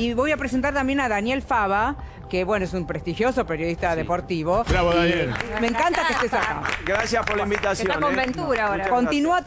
Y voy a presentar también a Daniel Fava, que bueno, es un prestigioso periodista deportivo. Bravo, Daniel. Me encanta que estés acá. Gracias por la invitación. Está con ¿eh? Ventura ahora. Continúa,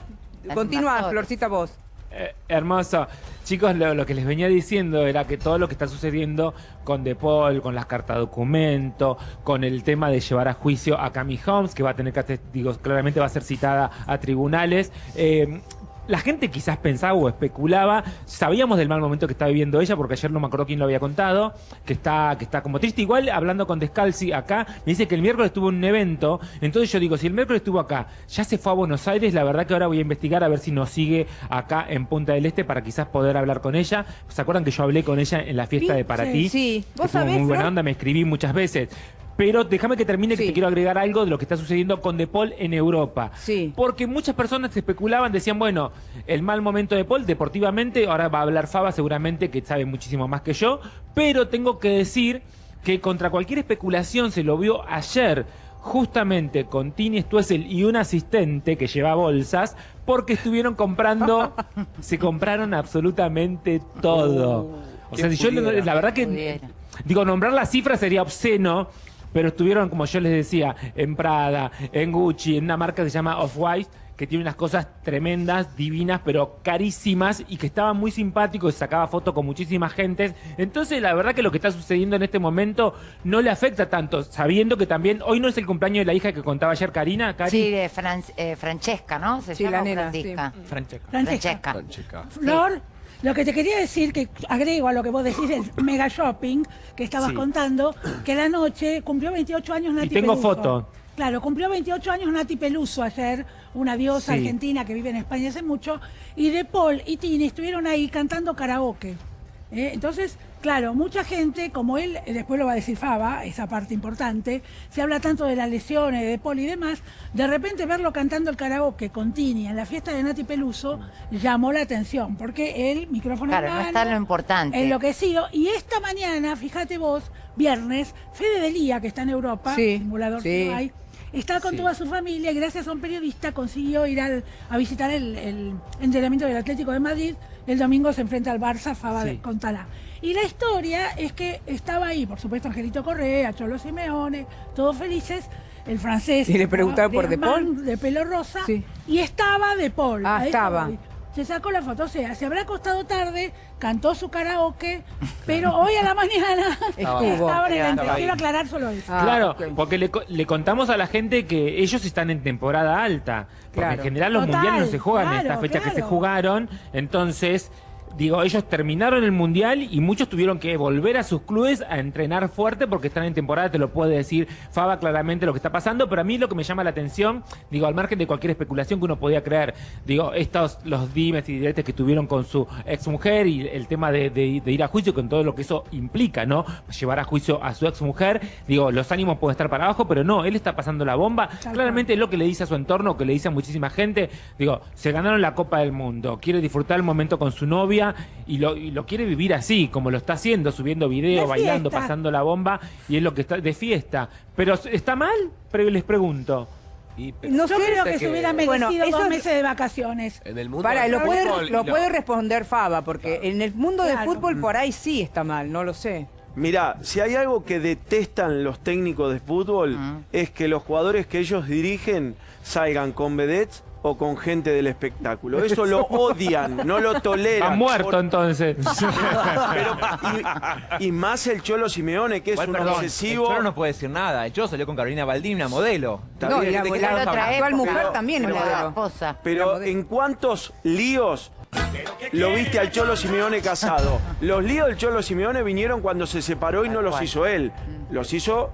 continúa. Florcita, vos. Eh, hermoso. Chicos, lo, lo que les venía diciendo era que todo lo que está sucediendo con De Paul, con las cartas documento, con el tema de llevar a juicio a Cami Holmes, que va a tener que, digo, claramente va a ser citada a tribunales. eh, la gente quizás pensaba o especulaba, sabíamos del mal momento que está viviendo ella, porque ayer no me acuerdo quién lo había contado, que está, que está como triste. Igual hablando con Descalzi acá, me dice que el miércoles estuvo en un evento, entonces yo digo, si el miércoles estuvo acá, ya se fue a Buenos Aires, la verdad que ahora voy a investigar a ver si nos sigue acá en Punta del Este para quizás poder hablar con ella. ¿Se acuerdan que yo hablé con ella en la fiesta de Para Sí, ti? sí. ¿Vos sabés, muy buena onda, me escribí muchas veces. Pero déjame que termine que te quiero agregar algo de lo que está sucediendo con De Paul en Europa. Sí. Porque muchas personas especulaban, decían, bueno, el mal momento de Paul deportivamente, ahora va a hablar Faba seguramente que sabe muchísimo más que yo, pero tengo que decir que contra cualquier especulación se lo vio ayer justamente con Tini Stuessel y un asistente que lleva bolsas porque estuvieron comprando, se compraron absolutamente todo. O sea, si yo la verdad que Pudiera. Digo, nombrar las cifras sería obsceno, pero estuvieron, como yo les decía, en Prada, en Gucci, en una marca que se llama Off-White, que tiene unas cosas tremendas, divinas, pero carísimas, y que estaba muy simpático y sacaba fotos con muchísimas gentes. Entonces, la verdad que lo que está sucediendo en este momento no le afecta tanto, sabiendo que también, hoy no es el cumpleaños de la hija que contaba ayer Karina, Cari. Sí, de Fran- eh, Francesca, ¿no? Se Sí, llama la o nena, Francisca. Francesca. Francesca. Francesca. Flor, lo que te quería decir, que agrego a lo que vos decís del mega shopping que estabas Sí. contando, que la noche cumplió 28 años Nati Y tengo Peluso. foto. Claro, cumplió 28 años Nati Peluso ayer, una diosa Sí. argentina que vive en España hace mucho, y De Paul y Tini estuvieron ahí cantando karaoke. ¿Eh? Entonces, claro, mucha gente, como él, eh, después lo va a decir Faba, esa parte importante, se habla tanto de las lesiones, de Paul y demás, de repente verlo cantando el karaoke con Tini en la fiesta de Nati Peluso llamó la atención, porque él, micrófono Claro, en no mano, está lo importante. enloquecido, y esta mañana, fíjate vos, viernes, Fede Delía, que está en Europa, Sí, simulador sí. que no hay, está con toda su familia y gracias a un periodista consiguió ir al- a visitar el, el entrenamiento del Atlético de Madrid. El domingo se enfrenta al Barça, Faba Sí. contará. Y la historia es que estaba ahí, por supuesto, Angelito Correa, Cholo Simeone, todos felices. El francés. Y le preguntaban por De Paul. De pelo rosa. Sí. Y estaba De Paul. Ah, estaba. Se sacó la foto, o sea, se habrá acostado tarde, cantó su karaoke, pero hoy a la mañana Estuvo. estaba en el Estaba. Quiero aclarar solo eso. Ah, Claro, porque le, co- le contamos a la gente que ellos están en temporada alta. Porque Claro. en general los Total, mundiales no se juegan en esta fecha que se jugaron. Entonces, digo, ellos terminaron el mundial y muchos tuvieron que volver a sus clubes a entrenar fuerte porque están en temporada, te lo puede decir Faba claramente lo que está pasando. Pero a mí lo que me llama la atención, digo, al margen de cualquier especulación que uno podía creer, digo, estos, los dimes y diretes que tuvieron con su exmujer y el tema de, de- de ir a juicio con todo lo que eso implica, ¿no? Llevar a juicio a su exmujer, digo, los ánimos pueden estar para abajo, pero no, él está pasando la bomba. Tal Claramente es lo que le dice a su entorno, que le dice a muchísima gente, digo, se ganaron la Copa del Mundo, quiere disfrutar el momento con su novia y lo, y lo quiere vivir así, como lo está haciendo, subiendo video, De bailando, fiesta. pasando la bomba, y es lo que está de fiesta. Pero ¿está mal? Pero les pregunto. Y- No Yo sé, creo que, que- se hubiera Bueno, merecido eso dos es- meses de vacaciones. En el mundo Para, del lo puede, fútbol, lo no. puede responder Faba, porque en el mundo del Claro. fútbol por ahí sí está mal, no lo sé. Mirá, si hay algo que detestan los técnicos de fútbol es que los jugadores que ellos dirigen salgan con vedettes o con gente del espectáculo. Eso lo odian, no lo toleran. Ha muerto Por- entonces. pero- y, y más el Cholo Simeone, que es un perdón, obsesivo. El Cholo no puede decir nada. El Cholo salió con Carolina Baldini, una modelo. No, y la, mujer también es Con la esposa. Pero en cuántos líos lo viste al Cholo Simeone casado. Los líos del Cholo Simeone vinieron cuando se separó y no los hizo él. Los hizo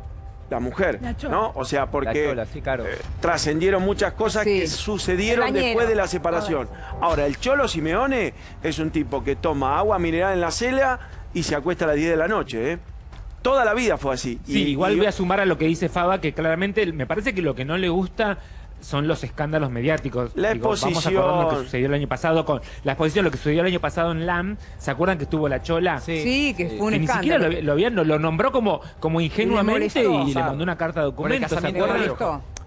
la mujer, La Chola. ¿no? O sea, porque La Chola, sí, claro. eh, trascendieron muchas cosas Sí. que sucedieron después de la separación. Ahora, el Cholo Simeone es un tipo que toma agua mineral en la cela y se acuesta a las 10 de la noche, ¿eh? Toda la vida fue así. Sí, Y- igual y- voy a sumar a lo que dice Faba, que claramente me parece que lo que no le gusta son los escándalos mediáticos. La vamos a exposición. acordar lo que sucedió el año pasado con la exposición, lo que sucedió el año pasado en LAM. ¿Se acuerdan que estuvo la Chola? Sí, que fue un que ni siquiera escándalo. lo, lo habían- lo, nombró como, como ingenuamente molestó, y le mandó una carta de documento.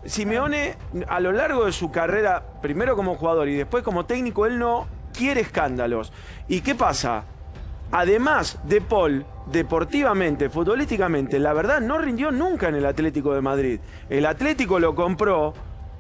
Simeone, a lo largo de su carrera, primero como jugador y después como técnico, él no quiere escándalos. ¿Y qué pasa? Además, De Paul, deportivamente, futbolísticamente, la verdad no rindió nunca en el Atlético de Madrid. El Atlético lo compró,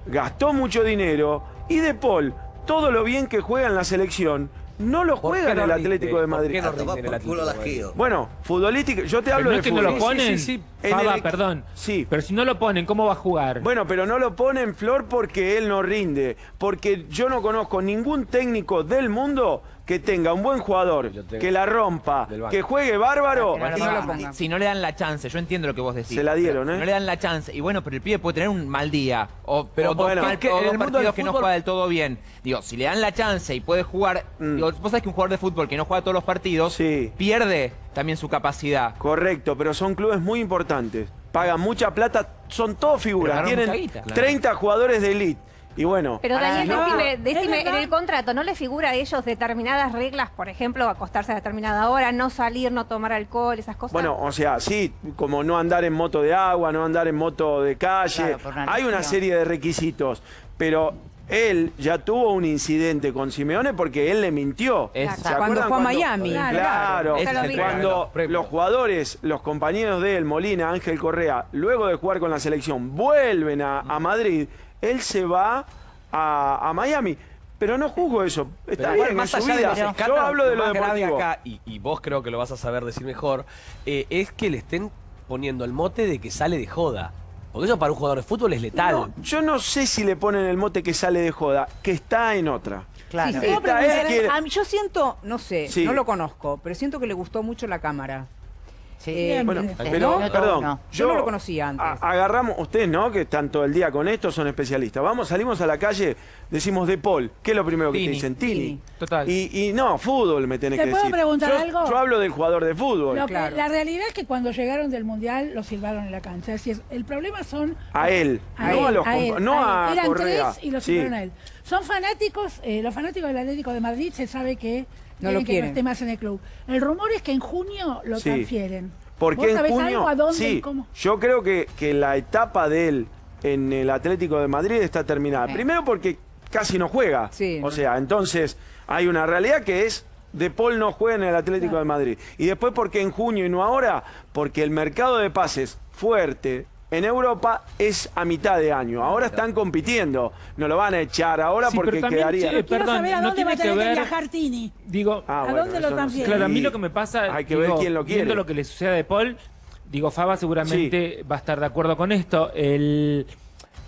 gastó mucho dinero y De Paul, todo lo bien que juega en la selección, no lo ¿Por juega en el? Atlético de ¿Por Madrid. qué no el Atlético de. Bueno, futbolística, yo te Pero hablo no de es que no lo ponen. sí, sí. En Faba, el- perdón. Sí. Pero si no lo ponen, ¿cómo va a jugar? Bueno, pero no lo pone en flor porque él no rinde. Porque yo no conozco ningún técnico del mundo que tenga un buen jugador, que la rompa, que juegue bárbaro. Pero no si- no le dan la chance, yo entiendo lo que vos decís. Se la dieron, ¿eh? No le dan la chance. Y bueno, pero el pibe puede tener un mal día. O, Pero o dos, bueno, mal- es que o en dos el mundo partidos que no juega del todo bien. Digo, si le dan la chance y puede jugar. Mm. Digo, vos sabés que un jugador de fútbol que no juega todos los partidos Sí. pierde también su capacidad. Correcto, pero son clubes muy importantes. Pagan mucha plata, son todos figuras. Tienen ganaron mucha guita. 30 jugadores de elite. Y bueno, Pero Daniel, no, decime, es decime, en el contrato, ¿no le figura a ellos determinadas reglas? Por ejemplo, acostarse a determinada hora, no salir, no tomar alcohol, esas cosas. bueno, o sea, sí, como no andar en moto de agua, no andar en moto de calle. Claro, por una Hay una serie de requisitos, pero él ya tuvo un incidente con Simeone porque él le mintió. ¿Se Cuando fue a Miami. Claro. Claro, el cuando los jugadores, los compañeros de él, Molina, Ángel Correa, luego de jugar con la selección, vuelven a, a Madrid, él se va a, a Miami. Pero no juzgo eso. Está Pero bien, más en su allá de vida. Yo hablo de lo más grave deportivo. acá, y, y vos creo que lo vas a saber decir mejor, eh, es que le estén poniendo el mote de que sale de joda. Porque eso para un jugador de fútbol es letal. No, yo no sé si le ponen el mote que sale de joda, que está en otra. Claro. Es que- a mí- yo siento, no sé, Sí. no lo conozco, pero siento que le gustó mucho la cámara. Sí. Eh, Bueno, pero, No, perdón, no. Yo no lo conocía antes. a- agarramos, ustedes no, que están todo el día con esto, son especialistas. Vamos, salimos a la calle, decimos de Paul. ¿Qué es lo primero que te dicen? Tini. Tini. Total. Y, y no, fútbol me tenés ¿Te que puedo decir. preguntar yo, algo? yo hablo del jugador de fútbol. Lo que- claro. la realidad es que cuando llegaron del Mundial lo silbaron en la cancha. Es decir, el problema son... A él, A no él, a los a él, no a a, él. Eran Correa. tres y lo Sí. silbaron a él. Son fanáticos, eh, los fanáticos del Atlético de Madrid se sabe que No quieren lo que quieren. no esté más en el club. El rumor es que en junio lo Sí. transfieren. ¿Por ¿Vos qué en sabés junio? algo? ¿A dónde sí, y cómo? yo creo que, que la etapa de él en el Atlético de Madrid está terminada. Sí. Primero porque casi no juega. Sí. O sea, entonces hay una realidad que es De Paul no juega en el Atlético de Madrid. Y después porque en junio y no ahora, porque el mercado de pases fuerte en Europa es a mitad de año. Ahora están compitiendo. No lo van a echar ahora Sí, porque pero también, quedaría... che, perdón, saber a no dónde va a que tener que ver- viajar Tini. Digo, Ah, ¿A bueno, dónde lo transfieren? Claro, a mí lo que me pasa, Hay que ver quién lo quiere. viendo lo que le sucede a De Paul, digo, Faba seguramente va a estar de acuerdo con esto. El,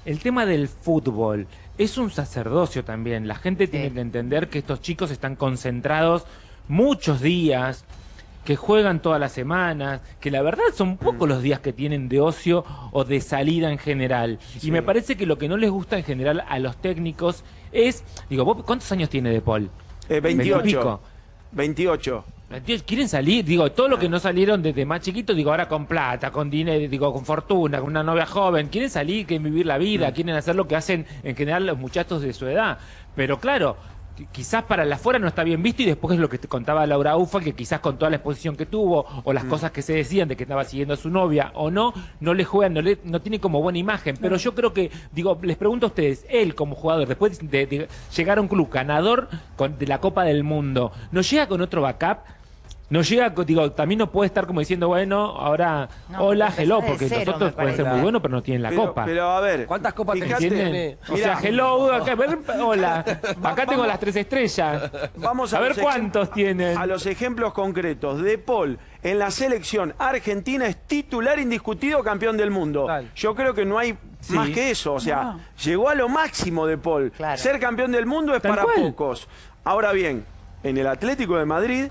el tema del fútbol es un sacerdocio también. La gente tiene que entender que estos chicos están concentrados muchos días, que juegan todas las semanas, que la verdad son Mm. pocos los días que tienen de ocio o de salida en general. Sí. Y me parece que lo que no les gusta en general a los técnicos es, digo, ¿vos ¿cuántos años tiene De Paul? Eh, 28. Veintipico. 28. Tío, Quieren salir, digo, todo lo que no salieron desde más chiquitos, digo, ahora con plata, con dinero, digo, con fortuna, con una novia joven, quieren salir, quieren vivir la vida, quieren hacer lo que hacen en general los muchachos de su edad. Pero claro, quizás para la afuera no está bien visto y después es lo que te contaba Laura Ufa, que quizás con toda la exposición que tuvo o las cosas que se decían de que estaba siguiendo a su novia o no, no le juegan, no, le, no tiene como buena imagen. Pero yo creo que, digo, les pregunto a ustedes, él como jugador, después de, de llegar a un club ganador con- de la Copa del Mundo, ¿no llega con otro backup? No llega, digo, también no puede estar como diciendo, bueno, ahora, No, hola, porque hello, porque cero, nosotros pueden ser muy buenos, pero no tienen la pero, copa. pero a ver. ¿Cuántas copas fíjate, ¿Entienden? O sea, hello, acá, hola, acá tengo las tres estrellas. Vamos a, A ver cuántos tienen. A los ejemplos concretos. De Paul en la selección argentina es titular indiscutido campeón del mundo. Yo creo que no hay Sí. más que eso. O sea, No. llegó a lo máximo de Paul. Claro. Ser campeón del mundo es Tal para cual. pocos. Ahora bien, en el Atlético de Madrid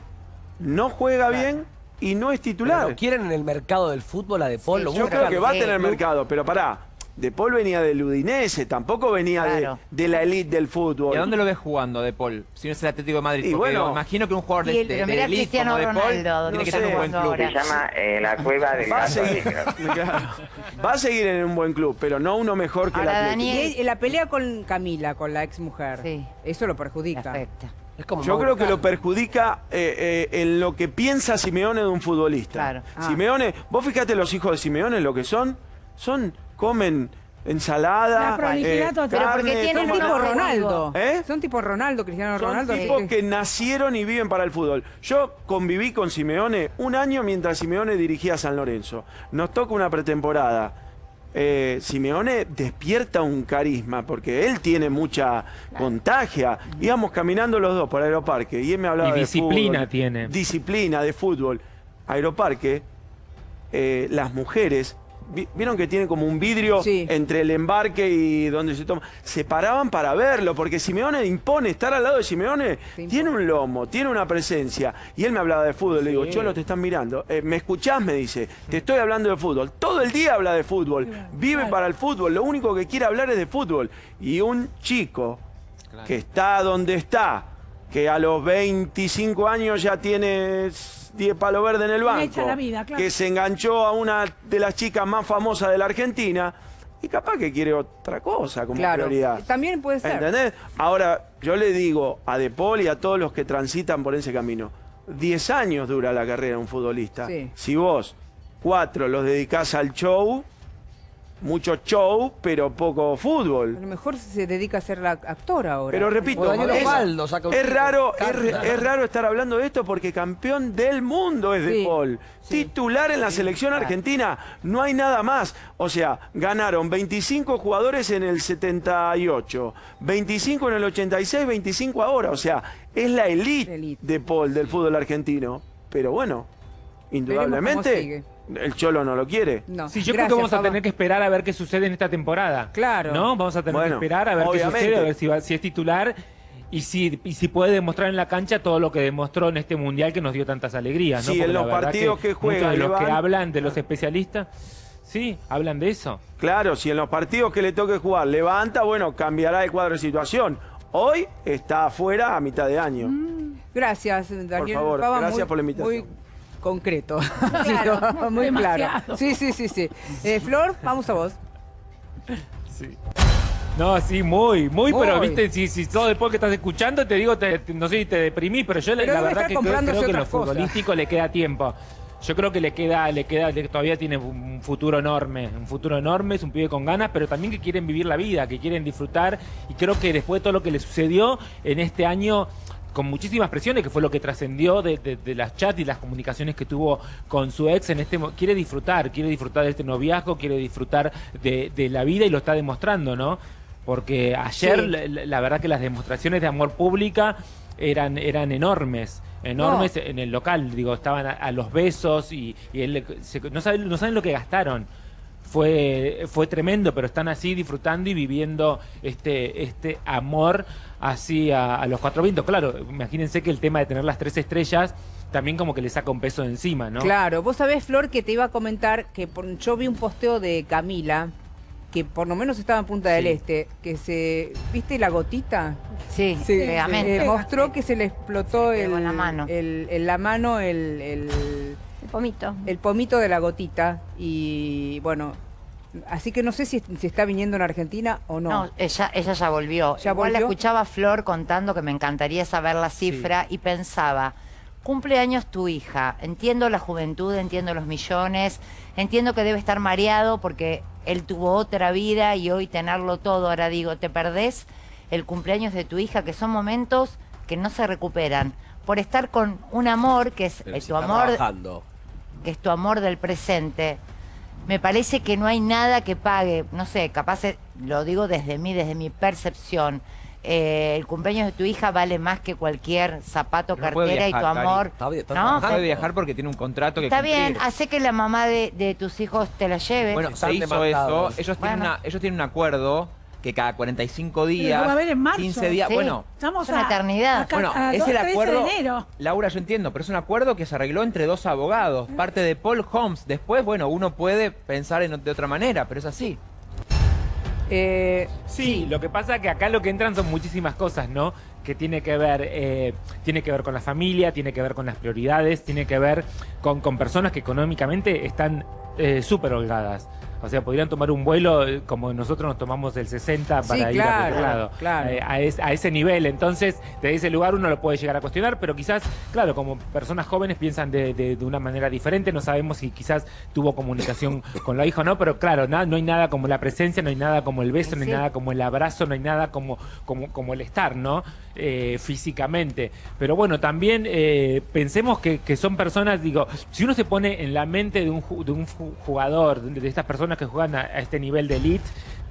no juega bien y no es Pero titular. ¿Lo quieren en el mercado del fútbol a De Paul? Sí, ¿Lo Yo creo que va a tener mercado, pero pará. De Paul venía del Udinese, tampoco venía de- Claro. de, la elite del fútbol. ¿Y a dónde lo ves jugando De Paul? Si no es el Atlético de Madrid. Y Porque bueno. digo, imagino que un jugador de, Y el- de, pero de mirá elite Cristiano como De Paul ¿dónde tiene que tener un buen club. ahora? Se llama eh, la cueva del Va a, seguir, va a seguir en un buen club, pero no uno mejor que Ahora, el Atlético. Daniel. la pelea con Camila, con la ex mujer, Sí. eso lo perjudica. Perfecto. Es como Yo creo que lo perjudica eh, eh, en lo que piensa Simeone de un futbolista. Claro. Ah. Simeone, vos fíjate los hijos de Simeone lo que son, son, comen ensalada, La prolijidad eh, total. Pero porque tienen Son tipo Ronaldo. ¿Eh? Son tipo Ronaldo, Cristiano Son Ronaldo. tipos sí. que nacieron y viven para el fútbol. Yo conviví con Simeone un año mientras Simeone dirigía a San Lorenzo. Nos toca una pretemporada. Eh, Simeone despierta un carisma porque él tiene mucha contagia. Íbamos caminando los dos por Aeroparque y él me hablaba Y de disciplina fútbol. tiene. Disciplina de fútbol. Aeroparque, eh, las mujeres, vieron que tiene como un vidrio Sí. entre el embarque y donde se toma. Se paraban para verlo, porque Simeone impone, estar al lado de Simeone tiene un lomo, tiene una presencia. Y él me hablaba de fútbol, le digo, Cholo, te están mirando. Eh, ¿Me escuchás? Me dice, te estoy hablando de fútbol. Todo el día habla de fútbol, vive para el fútbol, lo único que quiere hablar es de fútbol. Y un chico que está donde está, que a los 25 años ya tiene 10 palos verdes en el banco, la vida, claro. que se enganchó a una de las chicas más famosas de la Argentina, y capaz que quiere otra cosa como Claro. prioridad. También puede ser. ¿Entendés? Ahora, yo le digo a De Paul y a todos los que transitan por ese camino, 10 años dura la carrera de un futbolista. Sí. Si vos, cuatro, los dedicás al show, mucho show, pero poco A fútbol. lo mejor se dedica a ser la actora ahora. Pero repito, es, Osvaldo saca un es chico. raro, es, es raro estar hablando de esto porque campeón del mundo es De Paul. sí. Titular en la selección argentina, no hay nada más. O sea, ganaron 25 jugadores en el 78, 25 en el 86, 25 ahora. O sea, es la elite, Elite. de Paul del fútbol argentino. Pero bueno, indudablemente sigue. El Cholo no lo quiere. No. Sí, yo creo que vamos a tener que esperar a ver qué sucede en esta temporada. Claro. ¿No? Vamos a tener Bueno, que esperar a ver obviamente. qué sucede, a ver si, va- si es titular y si, y si puede demostrar en la cancha todo lo que demostró en este mundial que nos dio tantas alegrías. ¿no? Sí, Porque en la los partidos que juega, Muchos de los que hablan, de los especialistas, sí, hablan de eso. Claro, si en los partidos que le toque jugar levanta, bueno, cambiará el cuadro de situación. Hoy está afuera a mitad de año. Gracias, Daniel. favor, Fava, gracias muy- por la invitación. Muy concreto. Claro, Sí, no, muy claro. Sí, sí, sí, sí. Eh, Flor, vamos a vos. No, sí, muy, muy, pero viste, si, si todo después que estás escuchando, te digo, te- te- no sé si te deprimí, pero yo la- Pero la debe verdad que creo, creo que en lo futbolístico le queda tiempo. Yo creo que le queda, le queda, le- todavía tiene un futuro enorme, un futuro enorme, es un pibe con ganas, pero también que quieren vivir la vida, que quieren disfrutar, y creo que después de todo lo que le sucedió en este año, con muchísimas presiones, que fue lo que trascendió de, de- de las chats y las comunicaciones que tuvo con su ex en este quiere disfrutar, quiere disfrutar de este noviazgo, quiere disfrutar de, de la vida y lo está demostrando, ¿no? Porque ayer Sí. la, verdad que las demostraciones de amor pública eran, eran enormes, enormes en el local, digo, estaban a, a los besos y, y él se- no, saben, no saben lo que gastaron. Fue, fue tremendo, pero están así disfrutando y viviendo este, este amor así a, a los cuatro vientos. Claro, imagínense que el tema de tener las tres estrellas también como que le saca un peso de encima, ¿no? Claro, vos sabés, Flor, que te iba a comentar que por- yo vi un posteo de Camila, que por lo menos estaba en Punta del Sí. Este, que se. ¿Viste la gotita? Sí, Sí, pegamento. eh, mostró que se le explotó Se el, la mano. el- en la mano el, el- El pomito. el pomito de la gotita. Y bueno, así que no sé si, si está viniendo en Argentina o no. No, ella, ella ya volvió. ¿Ya Igual la volvió? escuchaba a Flor contando que me encantaría saber la cifra y pensaba, cumpleaños tu hija, entiendo la juventud, entiendo los millones, entiendo que debe estar mareado porque él tuvo otra vida y hoy tenerlo todo, ahora digo, te perdés el cumpleaños de tu hija, que son momentos que no se recuperan, por estar con un amor que es Pero eh, tu amor trabajando. que es tu amor del presente. Me parece que no hay nada que pague, no sé, capaz eh, lo digo desde mí, desde mi percepción. eh, el cumpleaños de tu hija vale más que cualquier zapato, No cartera y tu amor. Está bien, está ¿no? Puede viajar porque tiene un contrato que Está cumplir. bien, hace que la mamá de, de tus hijos te la lleve. Bueno, se hizo eso. Ellos tienen, una, ellos tienen un acuerdo que cada 45 días, lo va a ver en marzo. 15 días, Sí. bueno, Estamos Es una a- eternidad. a bueno, a es el 13 acuerdo. de enero. Laura, yo entiendo, pero es un acuerdo que se arregló entre dos abogados, parte de Paul Holmes. Después, bueno, uno puede pensar en, de otra manera, pero es así. Eh, Sí, lo que pasa es que acá lo que entran son muchísimas cosas, ¿no? Que tiene que ver, eh, tiene que ver con la familia, tiene que ver con las prioridades, tiene que ver con, con personas que económicamente están eh, súper holgadas. O sea, podrían tomar un vuelo eh, como nosotros nos tomamos el 60 para Sí, ir a claro, cualquier lado. claro. Eh, a, es- a ese nivel. Entonces, de ese lugar uno lo puede llegar a cuestionar, pero quizás, claro, como personas jóvenes piensan de, de- de una manera diferente, no sabemos si quizás tuvo comunicación con la hija o no, pero claro, na- no hay nada como la presencia, no hay nada como el beso, no hay Sí. nada como el abrazo, no hay nada como, como, como el estar, ¿no? Eh, físicamente. Pero bueno, también eh, pensemos que, que son personas, digo, si uno se pone en la mente de un, de jugador, de estas personas que juegan a, a este nivel de elite,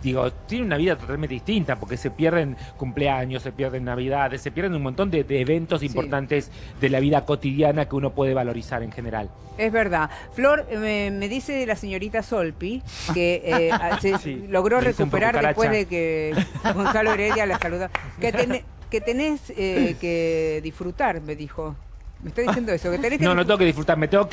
digo, tiene una vida totalmente distinta, porque se pierden cumpleaños, se pierden navidades, se pierden un montón de, de eventos importantes de la vida cotidiana que uno puede valorizar en general. Es verdad. Flor, eh, me, me dice la señorita Solpi que eh, a- se Sí, logró recuperar después de que Gonzalo Heredia la saludó. Que, tené- que tenés eh, que disfrutar, me dijo. Me está diciendo eso, que tenés que No, no tengo que disfrutar, me tengo que